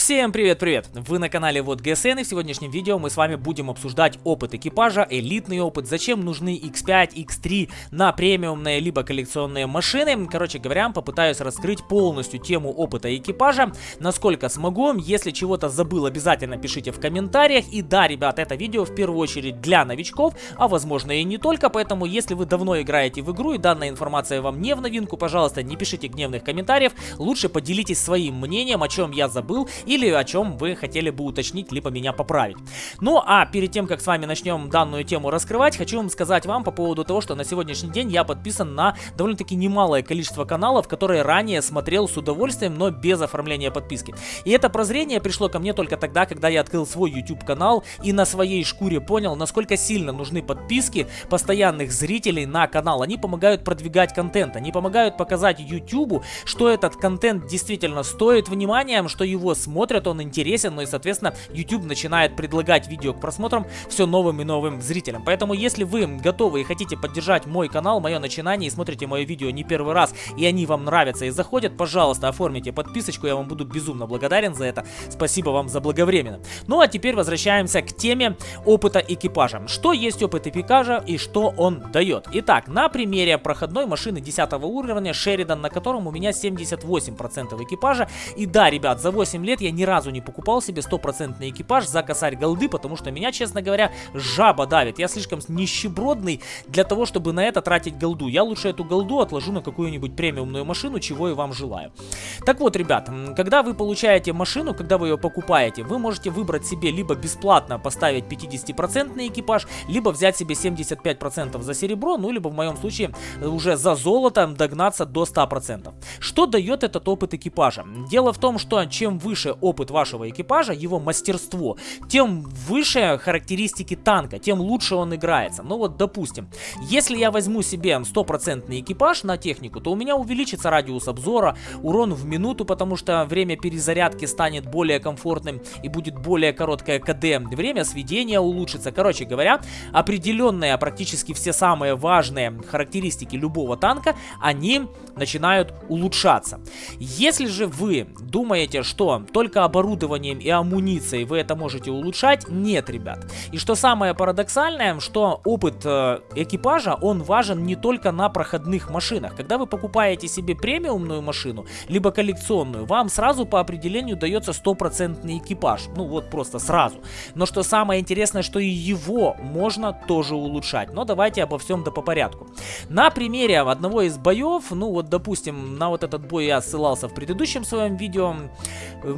Всем привет-привет! Вы на канале Вот ГСН и в сегодняшнем видео мы с вами будем обсуждать опыт экипажа, элитный опыт, зачем нужны X5, X3 на премиумные либо коллекционные машины. Короче говоря, попытаюсь раскрыть полностью тему опыта экипажа, насколько смогу. Если чего-то забыл, обязательно пишите в комментариях. И да, ребят, это видео в первую очередь для новичков, а возможно и не только, поэтому если вы давно играете в игру и данная информация вам не в новинку, пожалуйста, не пишите гневных комментариев, лучше поделитесь своим мнением, о чем я забыл или о чем вы хотели бы уточнить, либо меня поправить. Ну а перед тем, как с вами начнем данную тему раскрывать, хочу вам сказать вам по поводу того, что на сегодняшний день я подписан на довольно-таки немалое количество каналов, которые ранее смотрел с удовольствием, но без оформления подписки. И это прозрение пришло ко мне только тогда, когда я открыл свой YouTube канал и на своей шкуре понял, насколько сильно нужны подписки постоянных зрителей на канал. Они помогают продвигать контент, они помогают показать YouTube, что этот контент действительно стоит внимания, что его смотрят смотрят, он интересен, ну и, соответственно, YouTube начинает предлагать видео к просмотрам все новым и новым зрителям. Поэтому, если вы готовы и хотите поддержать мой канал, мое начинание, и смотрите мое видео не первый раз, и они вам нравятся и заходят, пожалуйста, оформите подписочку, я вам буду безумно благодарен за это. Спасибо вам за благовременно. Ну а теперь возвращаемся к теме опыта экипажа. Что есть опыт экипажа и что он дает? Итак, на примере проходной машины 10 уровня Шеридан, на котором у меня 78% экипажа. И да, ребят, за 8 лет я ни разу не покупал себе стопроцентный экипаж за косарь голды, потому что меня, честно говоря, жаба давит. Я слишком нищебродный для того, чтобы на это тратить голду. Я лучше эту голду отложу на какую-нибудь премиумную машину, чего и вам желаю. Так вот, ребят, когда вы получаете машину, когда вы ее покупаете, вы можете выбрать себе либо бесплатно поставить 50% экипаж, либо взять себе 75% за серебро, ну, либо в моем случае уже за золото догнаться до 100%. Что дает этот опыт экипажа? Дело в том, что чем выше опыт вашего экипажа, его мастерство, тем выше характеристики танка, тем лучше он играется. Ну вот, допустим, если я возьму себе стопроцентный экипаж на технику, то у меня увеличится радиус обзора, урон в минуту, потому что время перезарядки станет более комфортным и будет более короткое КД, время сведения улучшится. Короче говоря, определенные, практически все самые важные характеристики любого танка, они начинают улучшаться. Если же вы думаете, что только только оборудованием и амуницией вы это можете улучшать? Нет, ребят. И что самое парадоксальное, что опыт э, экипажа, он важен не только на проходных машинах. Когда вы покупаете себе премиумную машину, либо коллекционную, вам сразу по определению дается стопроцентный экипаж. Ну вот просто сразу. Но что самое интересное, что и его можно тоже улучшать. Но давайте обо всем да по порядку. На примере одного из боев, ну вот допустим, на вот этот бой я ссылался в предыдущем своем видео,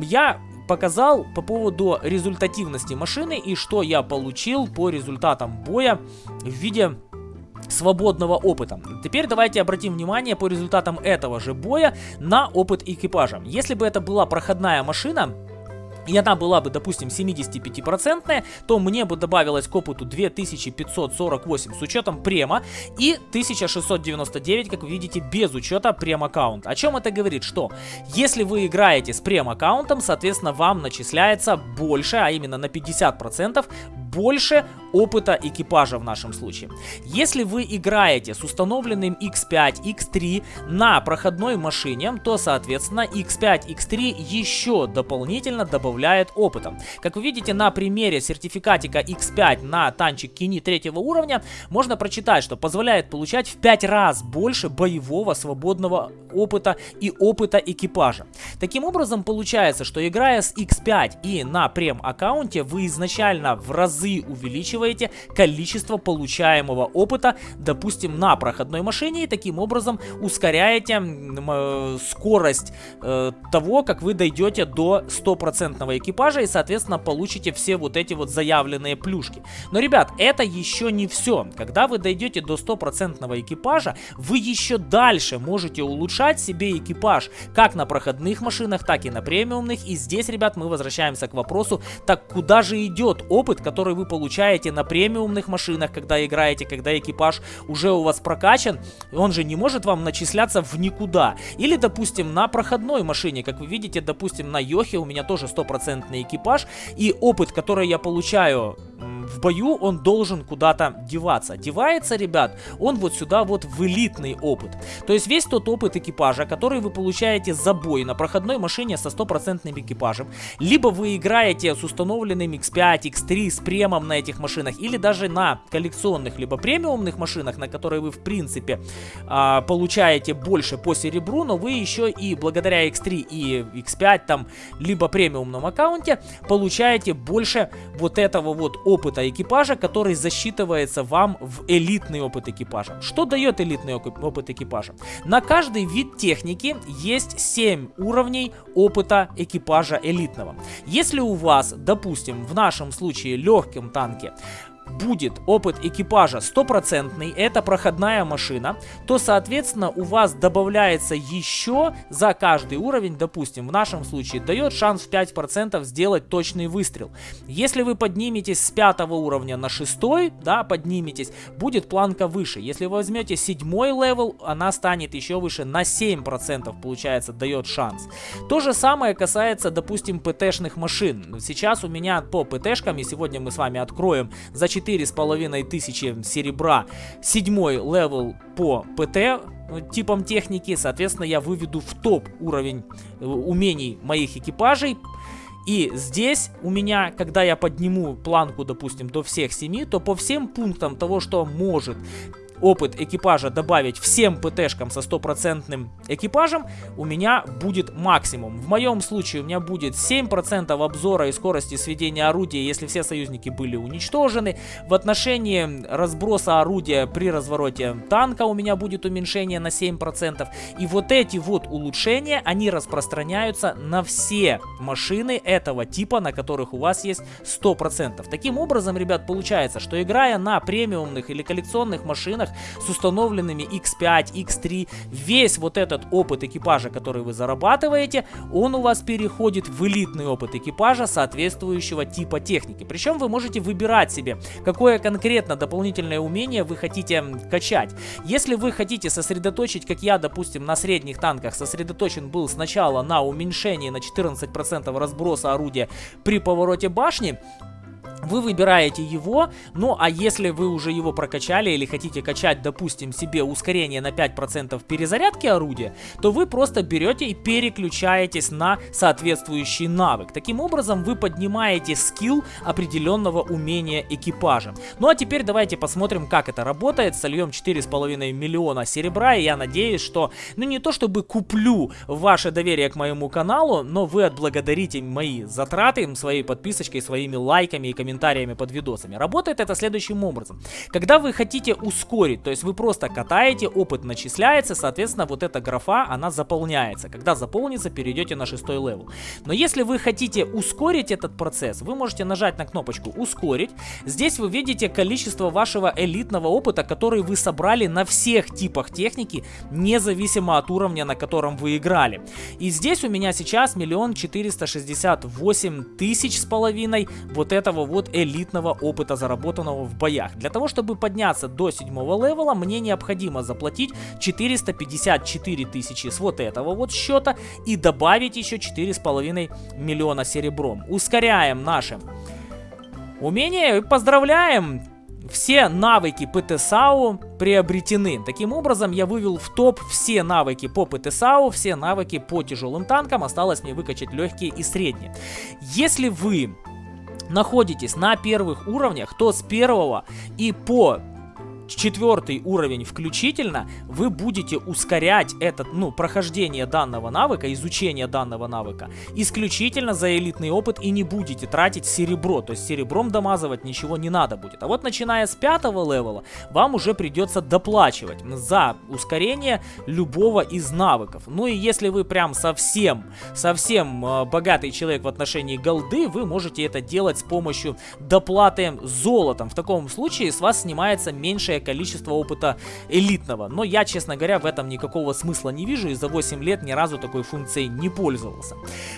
я показал по поводу результативности машины и что я получил по результатам боя в виде свободного опыта. Теперь давайте обратим внимание по результатам этого же боя на опыт экипажа. Если бы это была проходная машина, и она была бы, допустим, 75%, то мне бы добавилось к опыту 2548 с учетом према и 1699, как вы видите, без учета прем-аккаунта. О чем это говорит? Что если вы играете с прем-аккаунтом, соответственно, вам начисляется больше, а именно на 50% больше опыта экипажа в нашем случае. Если вы играете с установленным X5, X3 на проходной машине, то, соответственно, X5, X3 еще дополнительно добавляет опыта. Как вы видите на примере сертификатика X5 на танчик Кини третьего уровня, можно прочитать, что позволяет получать в 5 раз больше боевого свободного опыта и опыта экипажа. Таким образом, получается, что играя с X5 и на прем аккаунте, вы изначально в разы увеличиваете количество получаемого опыта, допустим, на проходной машине, и таким образом ускоряете э, скорость э, того, как вы дойдете до стопроцентного экипажа и, соответственно, получите все вот эти вот заявленные плюшки. Но, ребят, это еще не все. Когда вы дойдете до стопроцентного экипажа, вы еще дальше можете улучшать себе экипаж как на проходных машинах, так и на премиумных. И здесь, ребят, мы возвращаемся к вопросу, так куда же идет опыт, который вы получаете на премиумных машинах, когда играете, когда экипаж уже у вас прокачан, он же не может вам начисляться в никуда. Или, допустим, на проходной машине, как вы видите, допустим, на Йохе у меня тоже стопроцентный экипаж, и опыт, который я получаю в бою он должен куда-то деваться. Девается, ребят, он вот сюда вот в элитный опыт. То есть весь тот опыт экипажа, который вы получаете за бой на проходной машине со стопроцентным экипажем, либо вы играете с установленным X5, X3, с премом на этих машинах, или даже на коллекционных, либо премиумных машинах, на которые вы в принципе а, получаете больше по серебру, но вы еще и благодаря X3 и X5 там, либо премиумном аккаунте, получаете больше вот этого вот опыта экипажа, который засчитывается вам в элитный опыт экипажа. Что дает элитный опыт экипажа? На каждый вид техники есть 7 уровней опыта экипажа элитного. Если у вас, допустим, в нашем случае легком танке, будет опыт экипажа стопроцентный, это проходная машина, то, соответственно, у вас добавляется еще за каждый уровень, допустим, в нашем случае, дает шанс в 5% сделать точный выстрел. Если вы подниметесь с 5 уровня на 6, да, подниметесь, будет планка выше. Если вы возьмете 7 level, она станет еще выше, на 7% получается, дает шанс. То же самое касается, допустим, ПТ-шных машин. Сейчас у меня по ПТ-шкам, и сегодня мы с вами откроем за 4 с половиной тысячи серебра, седьмой level по ПТ э, типам техники, соответственно, я выведу в топ уровень э, умений моих экипажей. И здесь у меня, когда я подниму планку, допустим, до всех 7, то по всем пунктам того, что может опыт экипажа добавить всем ПТшкам со стопроцентным экипажем, у меня будет максимум. В моем случае у меня будет 7% обзора и скорости сведения орудия, если все союзники были уничтожены. В отношении разброса орудия при развороте танка у меня будет уменьшение на 7%. И вот эти вот улучшения, они распространяются на все машины этого типа, на которых у вас есть 100%. Таким образом, ребят, получается, что играя на премиумных или коллекционных машинах, с установленными X5, X3, весь вот этот опыт экипажа, который вы зарабатываете, он у вас переходит в элитный опыт экипажа соответствующего типа техники. Причем вы можете выбирать себе, какое конкретно дополнительное умение вы хотите качать. Если вы хотите сосредоточить, как я, допустим, на средних танках сосредоточен был сначала на уменьшении на 14% разброса орудия при повороте башни, вы выбираете его, ну а если вы уже его прокачали или хотите качать, допустим, себе ускорение на 5% перезарядки орудия, то вы просто берете и переключаетесь на соответствующий навык. Таким образом вы поднимаете скилл определенного умения экипажа. Ну а теперь давайте посмотрим, как это работает. Сольем 4,5 миллиона серебра, и я надеюсь, что, ну не то чтобы куплю ваше доверие к моему каналу, но вы отблагодарите мои затраты своей подписочкой, своими лайками и комментариями под видосами. Работает это следующим образом. Когда вы хотите ускорить, то есть вы просто катаете, опыт начисляется, соответственно, вот эта графа, она заполняется. Когда заполнится, перейдете на шестой level. Но если вы хотите ускорить этот процесс, вы можете нажать на кнопочку «Ускорить». Здесь вы видите количество вашего элитного опыта, который вы собрали на всех типах техники, независимо от уровня, на котором вы играли. И здесь у меня сейчас миллион четыреста шестьдесят восемь тысяч с половиной вот этого вот от элитного опыта, заработанного в боях. Для того, чтобы подняться до седьмого левела, мне необходимо заплатить 454 тысячи с вот этого вот счета и добавить еще 4,5 миллиона серебром. Ускоряем наши умения и поздравляем! Все навыки ПТСАУ приобретены. Таким образом, я вывел в топ все навыки по ПТСАУ, все навыки по тяжелым танкам. Осталось мне выкачать легкие и средние. Если вы находитесь на первых уровнях, то с первого и по четвертый уровень включительно, вы будете ускорять этот, ну, прохождение данного навыка, изучение данного навыка, исключительно за элитный опыт и не будете тратить серебро, то есть серебром домазывать ничего не надо будет. А вот начиная с пятого левела, вам уже придется доплачивать за ускорение любого из навыков. Ну и если вы прям совсем, совсем э, богатый человек в отношении голды, вы можете это делать с помощью доплаты золотом. В таком случае с вас снимается меньшее количество опыта элитного. Но я, честно говоря, в этом никакого смысла не вижу и за 8 лет ни разу такой функцией не пользовался.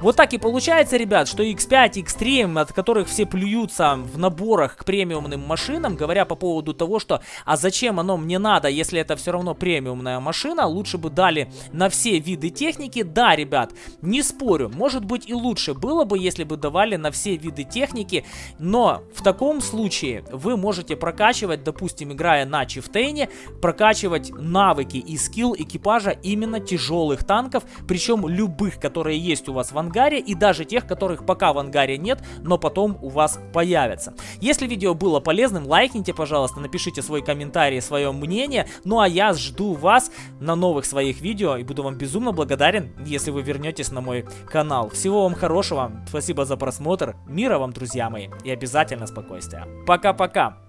Вот так и получается, ребят, что X5, X3, от которых все плюются в наборах к премиумным машинам, говоря по поводу того, что а зачем оно мне надо, если это все равно премиумная машина, лучше бы дали на все виды техники. Да, ребят, не спорю, может быть и лучше было бы, если бы давали на все виды техники, но в таком случае вы можете прокачивать, допустим, на чифтейне, прокачивать навыки и скилл экипажа именно тяжелых танков, причем любых, которые есть у вас в ангаре и даже тех, которых пока в ангаре нет, но потом у вас появятся. Если видео было полезным, лайкните, пожалуйста, напишите свой комментарий, свое мнение, ну а я жду вас на новых своих видео и буду вам безумно благодарен, если вы вернетесь на мой канал. Всего вам хорошего, спасибо за просмотр, мира вам, друзья мои, и обязательно спокойствия. Пока-пока!